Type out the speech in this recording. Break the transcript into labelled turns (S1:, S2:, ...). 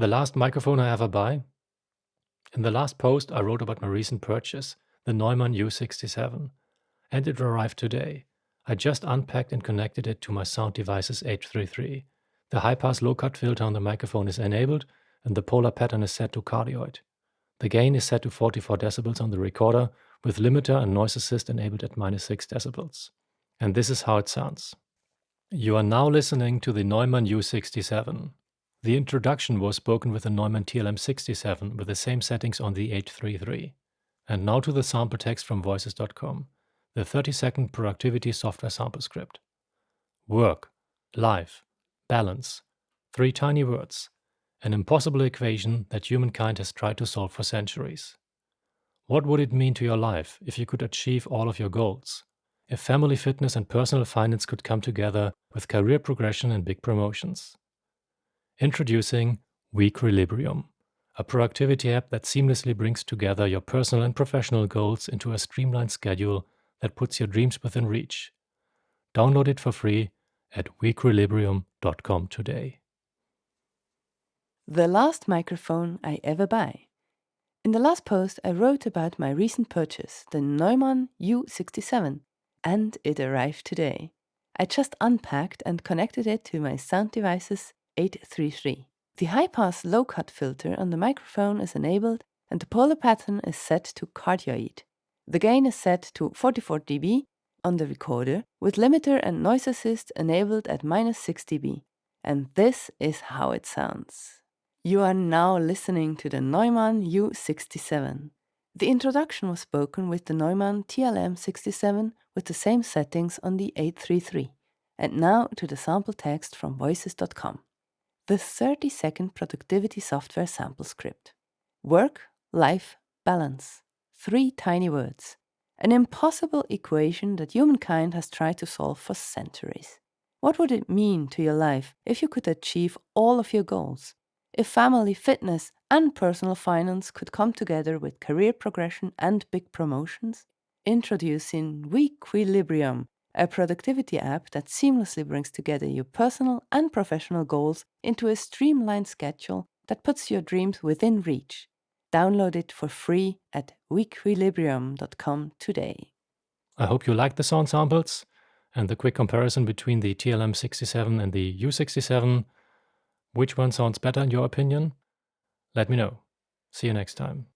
S1: The last microphone I ever buy? In the last post I wrote about my recent purchase, the Neumann U67, and it arrived today. I just unpacked and connected it to my Sound Devices 833. The high-pass low-cut filter on the microphone is enabled and the polar pattern is set to cardioid. The gain is set to 44 decibels on the recorder with limiter and noise assist enabled at minus 6 decibels. And this is how it sounds. You are now listening to the Neumann U67. The introduction was spoken with the Neumann TLM67 with the same settings on the 833. And now to the sample text from voices.com, the 30 second productivity software sample script. Work, life, balance. Three tiny words. An impossible equation that humankind has tried to solve for centuries. What would it mean to your life if you could achieve all of your goals? If family fitness and personal finance could come together with career progression and big promotions? Introducing Weequilibrium, a productivity app that seamlessly brings together your personal and professional goals into a streamlined schedule that puts your dreams within reach. Download it for free at weequilibrium.com today.
S2: The last microphone I ever buy. In the last post, I wrote about my recent purchase, the Neumann U67, and it arrived today. I just unpacked and connected it to my Sound Devices 833. The high-pass low-cut filter on the microphone is enabled and the polar pattern is set to cardioid. The gain is set to 44 dB on the recorder with limiter and noise assist enabled at minus 6 dB. And this is how it sounds. You are now listening to the Neumann U67. The introduction was spoken with the Neumann TLM67 with the same settings on the 833. And now to the sample text from voices.com the 30 second productivity software sample script. Work, life, balance. Three tiny words. An impossible equation that humankind has tried to solve for centuries. What would it mean to your life if you could achieve all of your goals? If family, fitness, and personal finance could come together with career progression and big promotions? Introducing Weequilibrium, a productivity app that seamlessly brings together your personal and professional goals into a streamlined schedule that puts your dreams within reach. Download it for free at weequilibrium.com today.
S1: I hope you liked the sound samples and the quick comparison between the TLM67 and the U67. Which one sounds better in your opinion? Let me know. See you next time.